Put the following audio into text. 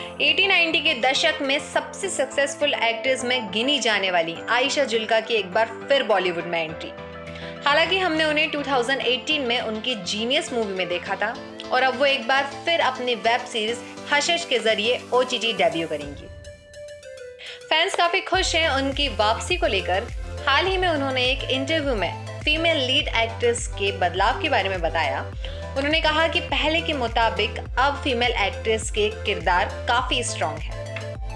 80-90 के दशक में सबसे सक्सेसफुल एक्ट्रेस में गिनी जाने वाली आयशा जुल्का की एक बार फिर बॉलीवुड में एंट्री हालाँकि हमने उन्हें 2018 में उनकी जीनियस मूवी में देखा था और अब वो एक बार फिर अपनी वेब सीरीज़ हशश के ज़रिए ओ डेब्यू करेंगी। फैंस काफ़ी खुश हैं उनकी वापसी को लेकर। हाल ही में उन्होंने एक इंटरव्यू में फीमेल लीड एक्ट्रेस के बदलाव के बारे में बताया। उन्होंने कहा कि पहले के मुताबिक अब फीमेल एक्ट्रेस के किरदार काफ़ी स्ट्रॉन्ग है।